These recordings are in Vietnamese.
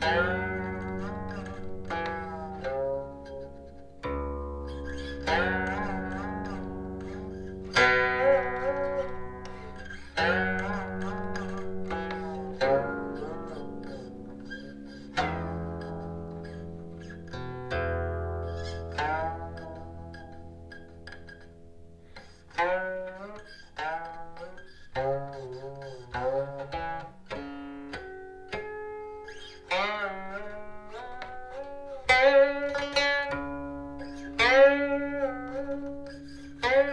Bye.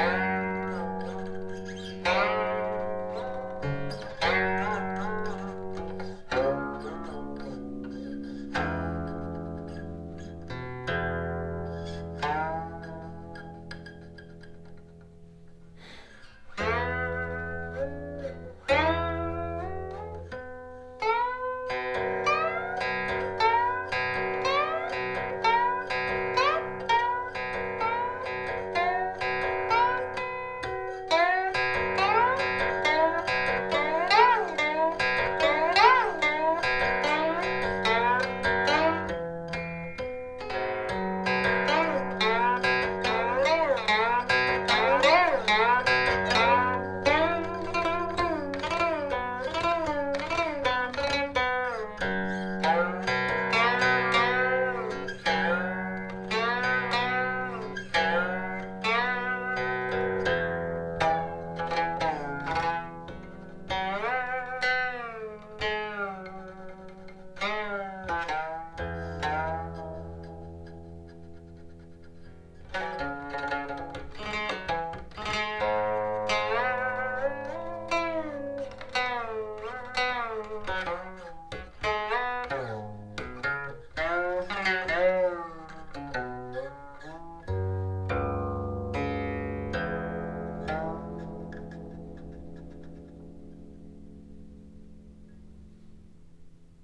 there.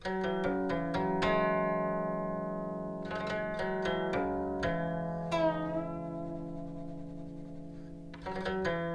thank you.